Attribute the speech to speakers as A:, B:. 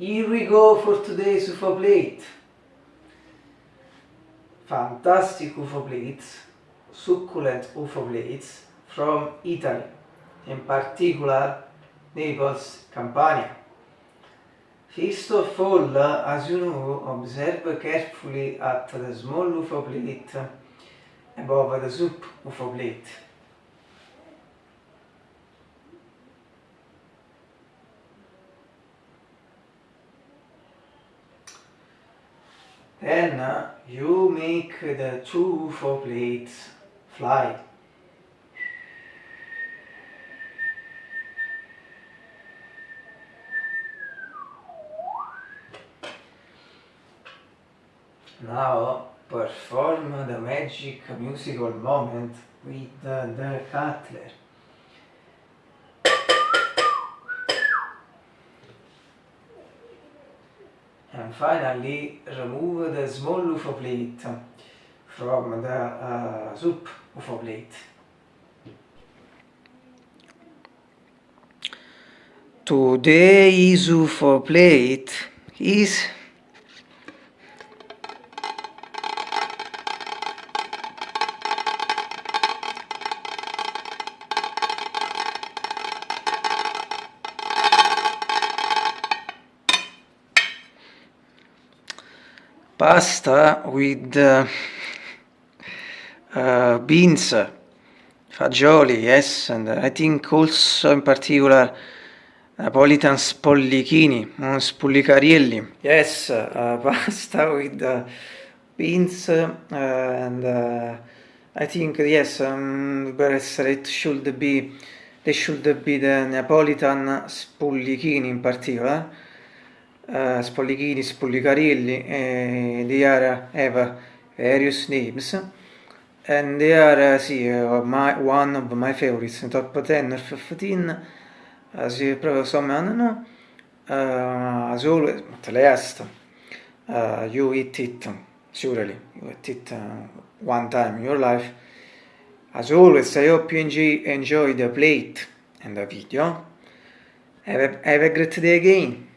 A: Here we go for today's UFO plate. Fantastic UFO plates, succulent UFO plates from Italy, in particular Naples, Campania. First of all, as you know, observe carefully at the small UFO plate above the soup UFO plate. Then uh, you make the two four plates fly. Now perform the magic musical moment with the, the cutler. And finally remove the small UFO plate from the uh, soup UFO plate. Today's UFO plate is pasta with uh, beans, fagioli, yes, and I think also in particular Napolitan spollichini, spullicarielli. Yes, uh, pasta with uh, beans uh, and uh, I think yes, um, it should be they should be the Napolitan spollichini in particular uh, Spollichini, Spollicarilli, uh, they are have various names and they are uh, uh, my, one of my favorites, top 10 or 15 as you probably some know uh, as always, at last uh, you eat it surely, you eat it uh, one time in your life. As always I hope you enjoy, enjoy the plate and the video. Have a, have a great day again